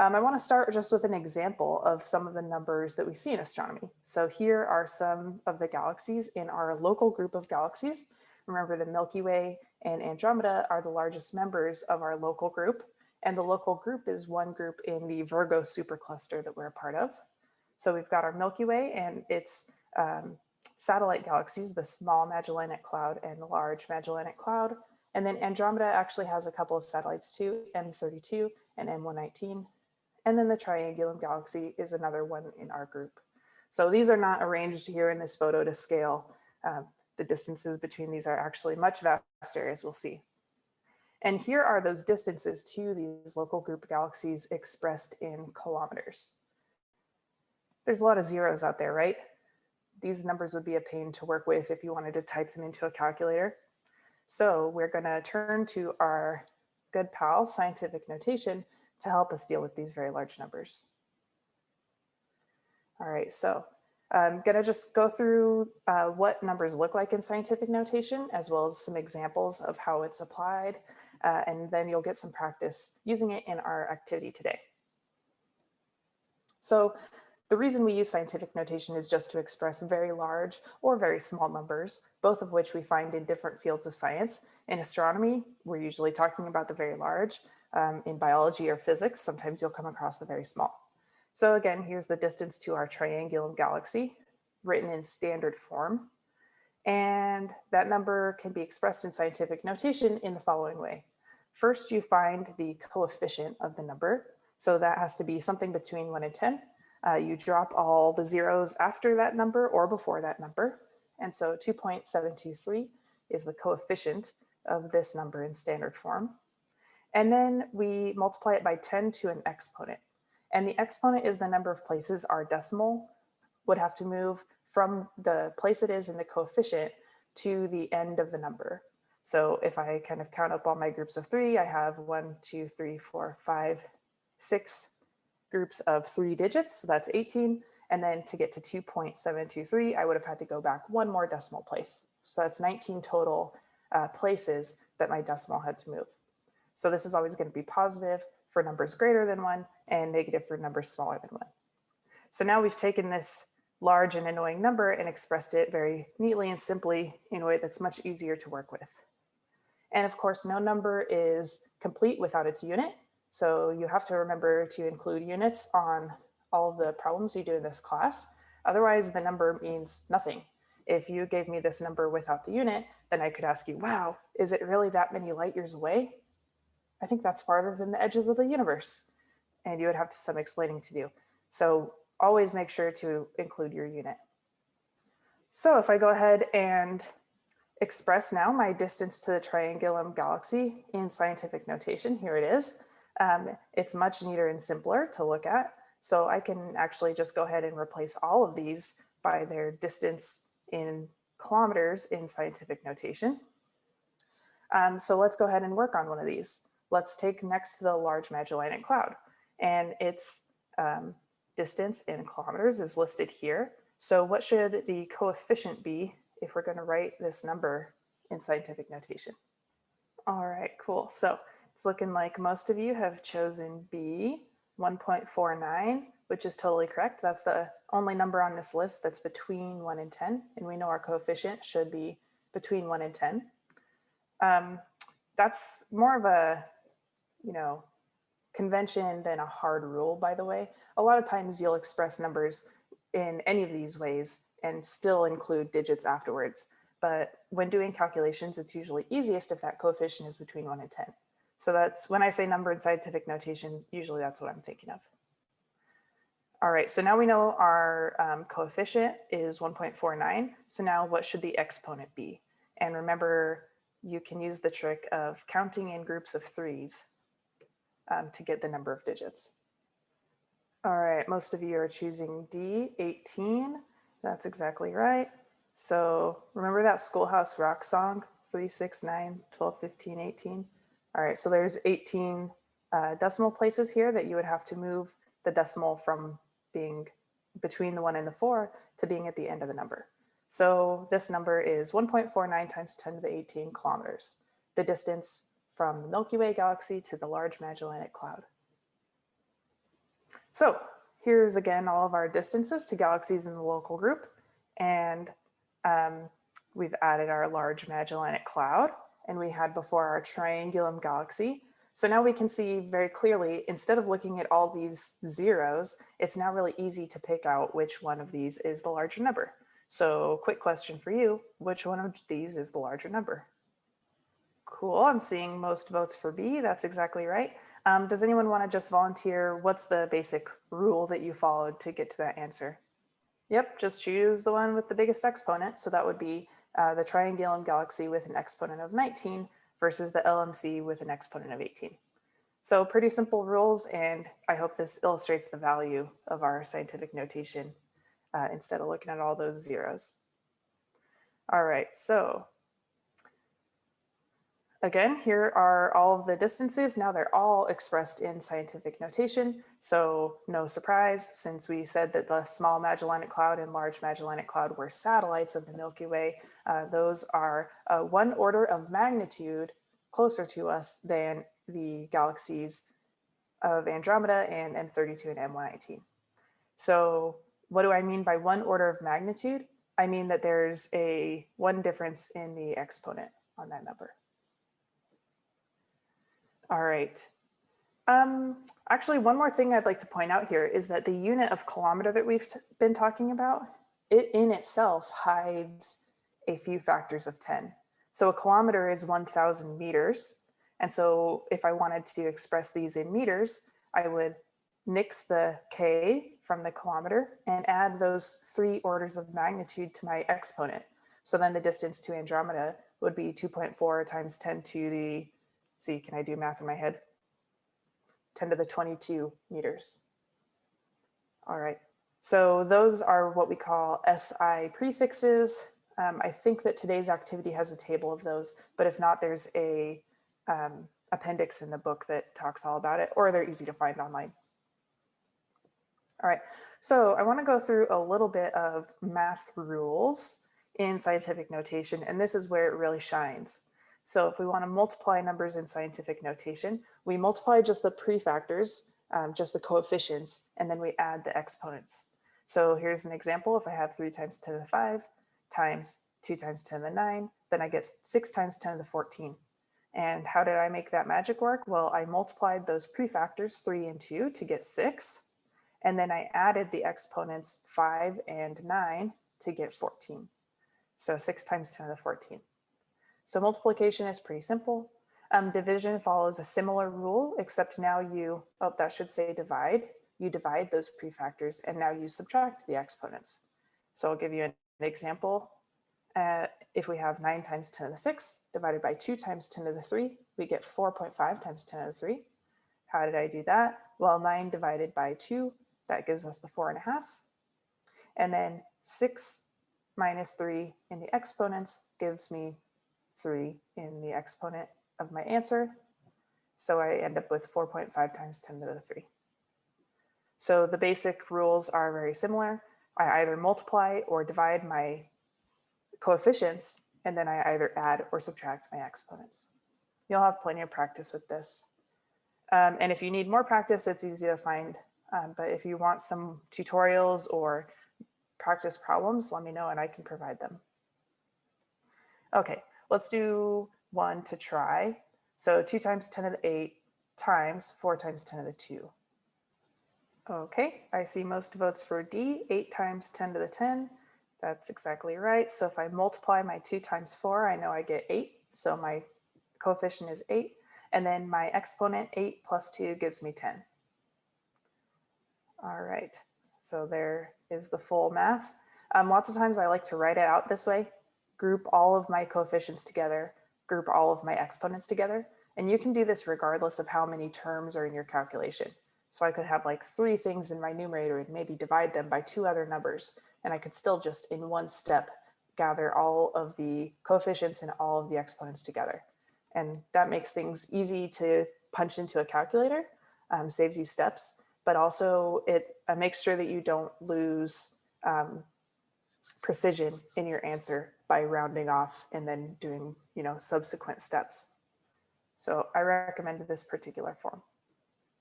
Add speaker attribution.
Speaker 1: Um, I want to start just with an example of some of the numbers that we see in astronomy. So here are some of the galaxies in our local group of galaxies. Remember the Milky Way and Andromeda are the largest members of our local group. And the local group is one group in the Virgo supercluster that we're a part of. So we've got our Milky Way and its um, satellite galaxies, the small Magellanic Cloud and the large Magellanic Cloud. And then Andromeda actually has a couple of satellites too, M32 and M119. And then the Triangulum galaxy is another one in our group. So these are not arranged here in this photo to scale. Um, the distances between these are actually much vaster as we'll see. And here are those distances to these local group galaxies expressed in kilometers. There's a lot of zeros out there, right? These numbers would be a pain to work with if you wanted to type them into a calculator. So we're gonna turn to our good pal scientific notation to help us deal with these very large numbers. All right, so I'm gonna just go through uh, what numbers look like in scientific notation, as well as some examples of how it's applied, uh, and then you'll get some practice using it in our activity today. So the reason we use scientific notation is just to express very large or very small numbers, both of which we find in different fields of science. In astronomy, we're usually talking about the very large, um, in biology or physics, sometimes you'll come across the very small. So again, here's the distance to our triangulum galaxy written in standard form. And that number can be expressed in scientific notation in the following way. First, you find the coefficient of the number. So that has to be something between one and 10. Uh, you drop all the zeros after that number or before that number. And so 2.723 is the coefficient of this number in standard form. And then we multiply it by 10 to an exponent. And the exponent is the number of places our decimal would have to move from the place it is in the coefficient to the end of the number. So if I kind of count up all my groups of three, I have one, two, three, four, five, six groups of three digits. So that's 18. And then to get to 2.723, I would have had to go back one more decimal place. So that's 19 total uh, places that my decimal had to move. So this is always going to be positive for numbers greater than one and negative for numbers smaller than one. So now we've taken this large and annoying number and expressed it very neatly and simply in a way that's much easier to work with. And of course, no number is complete without its unit. So you have to remember to include units on all of the problems you do in this class. Otherwise, the number means nothing. If you gave me this number without the unit, then I could ask you, wow, is it really that many light years away? I think that's farther than the edges of the universe. And you would have some explaining to do. So always make sure to include your unit. So if I go ahead and express now my distance to the Triangulum galaxy in scientific notation, here it is. Um, it's much neater and simpler to look at. So I can actually just go ahead and replace all of these by their distance in kilometers in scientific notation. Um, so let's go ahead and work on one of these let's take next to the Large Magellanic Cloud. And its um, distance in kilometers is listed here. So what should the coefficient be if we're going to write this number in scientific notation? All right, cool. So it's looking like most of you have chosen B, 1.49, which is totally correct. That's the only number on this list that's between 1 and 10. And we know our coefficient should be between 1 and 10. Um, that's more of a you know, convention than a hard rule, by the way. A lot of times you'll express numbers in any of these ways and still include digits afterwards. But when doing calculations, it's usually easiest if that coefficient is between one and 10. So that's when I say number in scientific notation, usually that's what I'm thinking of. All right, so now we know our um, coefficient is 1.49. So now what should the exponent be? And remember, you can use the trick of counting in groups of threes um, to get the number of digits. All right, most of you are choosing D, 18. That's exactly right. So remember that Schoolhouse Rock song, 3, 6, 9, 12, 15, 18? All right, so there's 18 uh, decimal places here that you would have to move the decimal from being between the one and the four to being at the end of the number. So this number is 1.49 times 10 to the 18 kilometers. The distance from the Milky Way galaxy to the Large Magellanic Cloud. So here's again all of our distances to galaxies in the local group. And um, we've added our large Magellanic Cloud and we had before our Triangulum galaxy. So now we can see very clearly, instead of looking at all these zeros, it's now really easy to pick out which one of these is the larger number. So quick question for you, which one of these is the larger number? Cool, I'm seeing most votes for B, that's exactly right. Um, does anyone wanna just volunteer? What's the basic rule that you followed to get to that answer? Yep, just choose the one with the biggest exponent. So that would be uh, the Triangulum galaxy with an exponent of 19 versus the LMC with an exponent of 18. So pretty simple rules, and I hope this illustrates the value of our scientific notation uh, instead of looking at all those zeros. All right, so Again, here are all of the distances. Now they're all expressed in scientific notation. So no surprise, since we said that the small Magellanic Cloud and large Magellanic Cloud were satellites of the Milky Way, uh, those are uh, one order of magnitude closer to us than the galaxies of Andromeda and M32 and M119. So what do I mean by one order of magnitude? I mean that there's a one difference in the exponent on that number. All right. Um, actually, one more thing I'd like to point out here is that the unit of kilometer that we've been talking about, it in itself hides a few factors of 10. So a kilometer is 1000 meters. And so if I wanted to express these in meters, I would nix the K from the kilometer and add those three orders of magnitude to my exponent. So then the distance to Andromeda would be 2.4 times 10 to the see, can I do math in my head? 10 to the 22 meters. All right, so those are what we call SI prefixes. Um, I think that today's activity has a table of those, but if not, there's a um, appendix in the book that talks all about it, or they're easy to find online. All right, so I wanna go through a little bit of math rules in scientific notation, and this is where it really shines. So if we want to multiply numbers in scientific notation, we multiply just the prefactors, um, just the coefficients, and then we add the exponents. So here's an example. If I have 3 times 10 to the 5 times 2 times 10 to the 9, then I get 6 times 10 to the 14. And how did I make that magic work? Well, I multiplied those prefactors 3 and 2 to get 6. And then I added the exponents 5 and 9 to get 14. So 6 times 10 to the 14. So multiplication is pretty simple. Um, division follows a similar rule, except now you, oh, that should say divide. You divide those prefactors and now you subtract the exponents. So I'll give you an, example. Uh, if we have 9 times 10 to the 6 divided by 2 times 10 to the 3, we get 4.5 times 10 to the 3. How did I do that? Well, 9 divided by 2, that gives us the 4.5. And then 6 minus 3 in the exponents gives me 3 in the exponent of my answer. So I end up with 4.5 times 10 to the 3. So the basic rules are very similar. I either multiply or divide my coefficients, and then I either add or subtract my exponents. You'll have plenty of practice with this. Um, and if you need more practice, it's easy to find. Um, but if you want some tutorials or practice problems, let me know and I can provide them. Okay, Let's do one to try. So 2 times 10 to the 8 times 4 times 10 to the 2. Okay, I see most votes for D, 8 times 10 to the 10. That's exactly right. So if I multiply my 2 times 4, I know I get 8. So my coefficient is 8. And then my exponent, 8 plus 2, gives me 10. All right, so there is the full math. Um, lots of times I like to write it out this way group all of my coefficients together, group all of my exponents together. And you can do this regardless of how many terms are in your calculation. So I could have like three things in my numerator and maybe divide them by two other numbers. And I could still just in one step gather all of the coefficients and all of the exponents together. And that makes things easy to punch into a calculator, um, saves you steps, but also it uh, makes sure that you don't lose um, precision in your answer by rounding off and then doing, you know, subsequent steps. So I recommended this particular form.